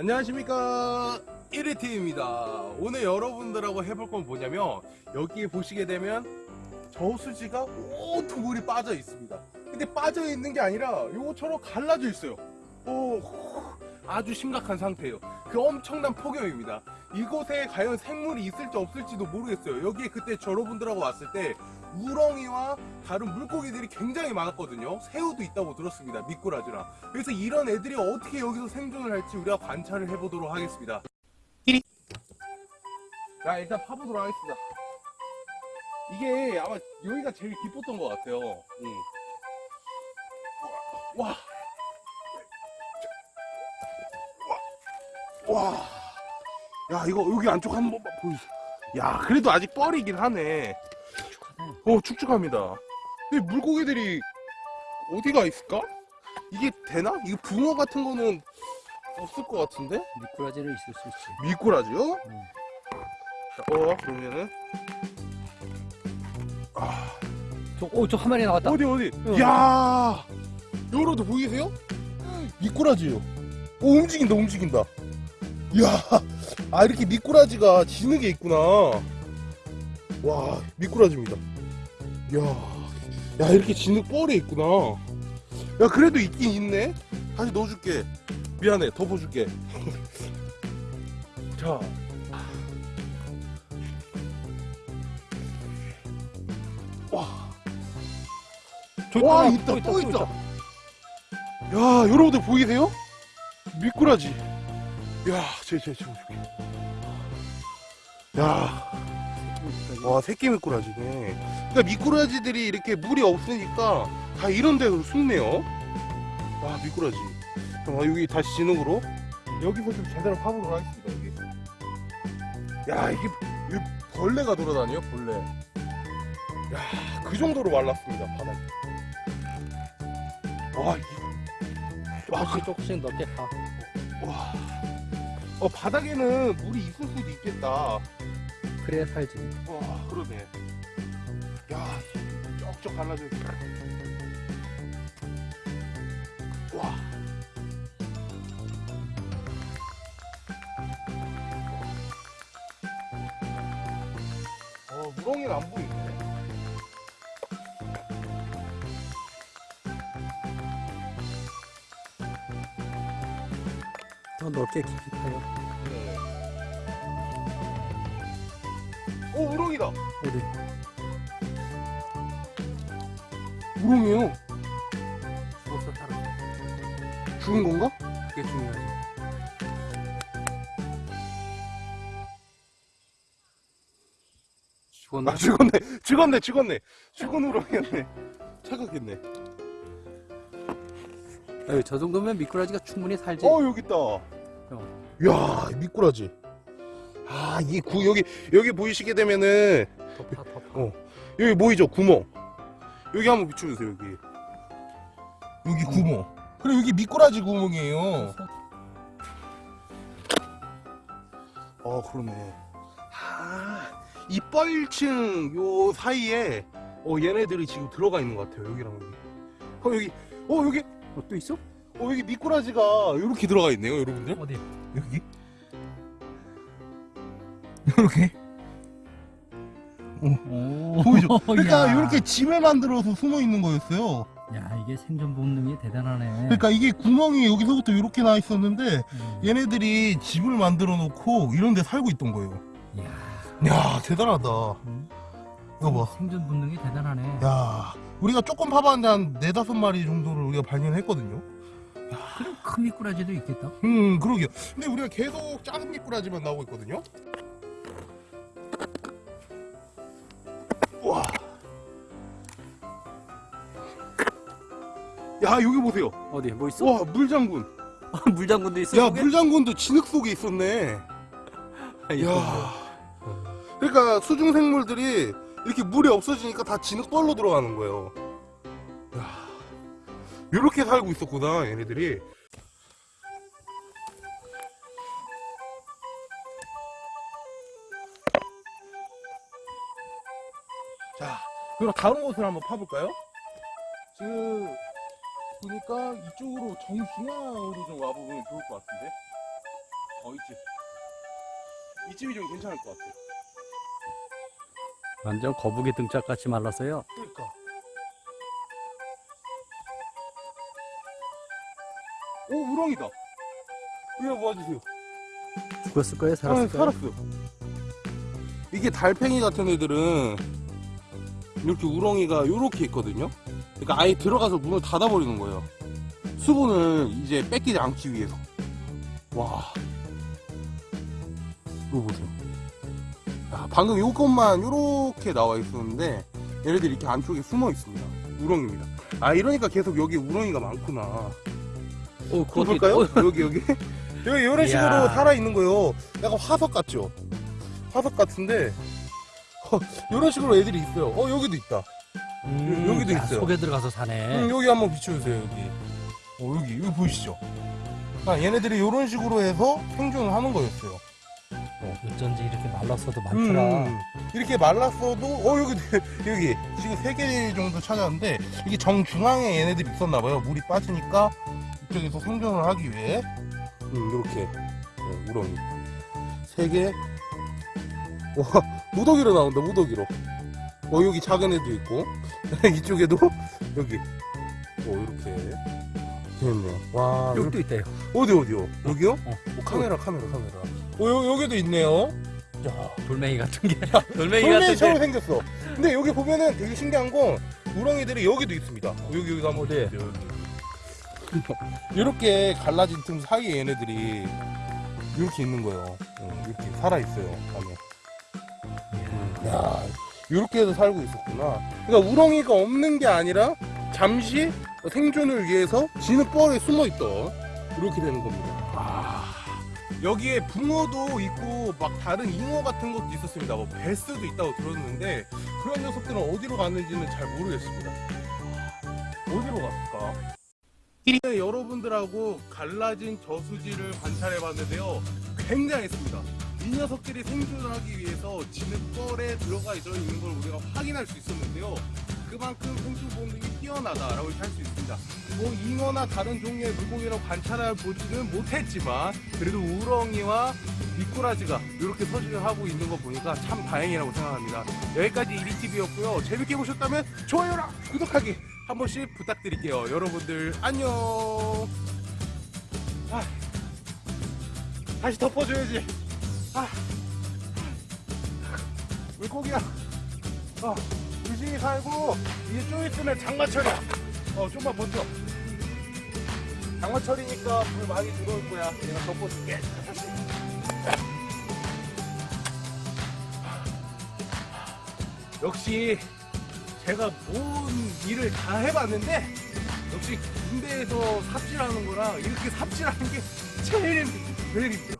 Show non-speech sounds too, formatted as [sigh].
안녕하십니까. 1위팀입니다. 오늘 여러분들하고 해볼 건 뭐냐면 여기에 보시게 되면 저수지가 온통 물이 빠져 있습니다. 근데 빠져 있는 게 아니라 요거처럼 갈라져 있어요. 오, 아주 심각한 상태예요. 그 엄청난 폭염입니다. 이곳에 과연 생물이 있을지 없을지도 모르겠어요. 여기에 그때 여러분들하고 왔을 때 우렁이와 다른 물고기들이 굉장히 많았거든요 새우도 있다고 들었습니다 미꾸라지랑 그래서 이런 애들이 어떻게 여기서 생존을 할지 우리가 관찰을 해보도록 하겠습니다 자 일단 파보도록 하겠습니다 이게 아마 여기가 제일 깊었던 것 같아요 응. 와. 와. 와. 야 이거 여기 안쪽 한번 보여주세요 야 그래도 아직 뻘이긴 하네 어 축축합니다 근데 물고기들이 어디가 있을까? 이게 되나? 이거 붕어 같은 거는 없을 것 같은데? 미꾸라지는 있을 수 있지. 미꾸라지요? 응. 자, 어 그러면은 저, 오, 저 한 마리 나왔다. 어디 어디? 응. 야 여러분들 보이세요? 미꾸라지요 오 움직인다 움직인다 야아 이렇게 미꾸라지가 지는 게 있구나 와 미꾸라지입니다. 야, 야 이렇게 진흙 뻘에 있구나. 야 그래도 있긴 있네. 다시 넣어줄게. 미안해 덮어줄게. [laughs] 자. 와, 저기 와 하나, 있다 또 있다. 야 여러분들 보이세요? 미꾸라지. 야 제 제 제 와 새끼 미꾸라지네 그러니까 미꾸라지들이 이렇게 물이 없으니까 다 이런 데로 숨네요. 와 미꾸라지. 그럼 여기 다시 진흙으로? 여기서 좀 제대로 파보도록 하겠습니다 여기. 야 이게, 이게 벌레가 돌아다녀요 벌레. 야그 정도로 말랐습니다 바닥이. 와 이게 조금씩 조금씩 넣게 가. 와. 어 바닥에는 물이 있을 수도 있겠다 그래야 살지. 와 그러네 야 쩍쩍 갈라져 있어 와 어, 무렁이는 안 보이네. 더 넓게 깊이 파요. 오, 우렁이다. 어디? 우렁이에요. 죽었어, 살았어. 죽은 건가? 그게 중요하지. 죽었나? 아, 죽었네. 죽었네, 죽었네. 죽은 우렁이었네. 착각했네. 에이, 저 정도면 미꾸라지가 충분히 살지. 어, 여기 있다. 야, 미꾸라지. 아, 이 구, 여기, 여기 보이시게 되면은, 더 파. 어. 여기 보이죠? 구멍. 여기 한번 비춰주세요, 여기. 여기 구멍. 그래, 여기 미꾸라지 구멍이에요. 어, 그러네. 아, 이 뻘층 요 사이에, 어, 얘네들이 지금 들어가 있는 것 같아요, 여기랑 여기. 어, 여기, 어, 여기, 어, 또 있어? 어, 여기 미꾸라지가 이렇게 들어가 있네요, 여러분들. 어디? 여기 이렇게 오, 보이죠? [laughs] 그러니까 야. 이렇게 집을 만들어서 숨어 있는 거였어요. 야, 이게 생존 본능이 대단하네. 그러니까 이게 구멍이 여기서부터 이렇게 나 있었는데 음. 얘네들이 집을 만들어 놓고 이런 데 살고 있던 거예요. 야, 야 대단하다. 음. 이거 봐. 생존 본능이 대단하네. 야 우리가 조금 파봤는데 한 네다섯 마리 정도를 우리가 발견했거든요. 그럼 큰 미꾸라지도 있겠다. 음 그러게요. 근데 우리가 계속 작은 미꾸라지만 나오고 있거든요. 야 여기 보세요. 어디? 뭐 있어? 와 물장군. [laughs] 물장군도 있어. 야 속에? 물장군도 진흙 속에 있었네. [laughs] 야. 야. 그러니까 수중 생물들이 이렇게 물이 없어지니까 다 진흙벌로 들어가는 거예요. 야. 이렇게 살고 있었구나 얘네들이. 자, 그럼 다른 곳을 한번 파볼까요? 지금 보니까 이쪽으로 정중앙으로 좀 와보면 좋을 것 같은데. 이쯤이 좀 괜찮을 것 같아. 완전 거북이 등짝 같이 말랐어요. 그러니까. 오 우렁이다. 이거 모아주세요. 죽었을 거예요? 살았을 아, 거예요? 살았어. 이게 달팽이 같은 애들은 이렇게 우렁이가 이렇게 있거든요. 그러니까 아예 들어가서 문을 닫아버리는 거예요. 수분을 이제 뺏기지 않기 위해서. 와. 이거 보세요. 야, 방금 요것만 이렇게 나와 있었는데 얘네들이 이렇게 안쪽에 숨어 있습니다. 우렁입니다. 아 이러니까 계속 여기 우렁이가 많구나. 어, 그거 볼까요? 어, 여기 여기 [laughs] 여기 이런 식으로 이야. 살아 있는 거예요. 약간 화석 같죠? 화석 같은데 [laughs] 이런 식으로 애들이 있어요. 어 여기도 있다. 음, 여기도 야, 있어요. 속에 들어가서 사네. 음, 여기 한번 비춰주세요 여기. 어 여기 여기 보이시죠? 아 얘네들이 이런 식으로 해서 생존을 하는 거였어요. 어쩐지 이렇게 말랐어도 많더라. 음, 이렇게 말랐어도 어 여기 [laughs] 여기 지금 세 개 정도 찾았는데 이게 정중앙에 얘네들이 있었나 봐요. 물이 빠지니까 이쪽에서 생존을 하기 위해 음 이렇게 어, 우렁이 세 개. 와 무더기로 나온다 무더기로. 어 여기 작은 애도 있고 [laughs] 이쪽에도 여기 어 이렇게 됐네요. 와 여기도 있대요. 어디 어디요? 여기요? 어. 어, 카메라 카메라 카메라. 어 여, 여기도 있네요. 야 돌멩이 같은 게. [laughs] 돌멩이 게. 생겼어. 근데 여기 보면은 되게 신기한 건 우렁이들이 여기도 있습니다. 어, 여기 여기 한번 어디에? 보세요. 이렇게 갈라진 틈 사이에 얘네들이 이렇게 있는 거예요. 어, 이렇게 살아 있어요. 안에. 야, 이렇게 해서 살고 있었구나. 그러니까 우렁이가 없는 게 아니라 잠시 생존을 위해서 진흙벌에 숨어 있던 이렇게 되는 겁니다. 아, 여기에 붕어도 있고 막 다른 잉어 같은 것도 있었습니다. 뭐 베스도 있다고 들었는데 그런 녀석들은 어디로 갔는지는 잘 모르겠습니다. 어디로 갔을까? 네, 여러분들하고 갈라진 저수지를 관찰해 봤는데요. 굉장했습니다. 이 녀석들이 생존하기 위해서 진흙벌에 들어가 있어 있는 걸 우리가 확인할 수 있었는데요. 그만큼 생존 본능이 뛰어나다라고 할수 있습니다. 뭐 잉어나 다른 종류의 물고기라고 관찰해 보지는 못했지만 그래도 우렁이와 미꾸라지가 이렇게 서식을 하고 있는 거 보니까 참 다행이라고 생각합니다. 여기까지 이리TV였고요. 재밌게 보셨다면 좋아요랑 구독하기 한 번씩 부탁드릴게요. 여러분들 안녕. 아, 다시 덮어줘야지. 아, 물고기야. 어, 조심히 살고 이제 좀 있으면 장마철이. 어, 좀만 버텨. 장마철이니까 물 많이 들어올 거야. 내가 덮어줄게. 역시 제가 온 일을 다 해봤는데 역시 군대에서 삽질하는 거랑 이렇게 삽질하는 게 제일. 제일 힘들어.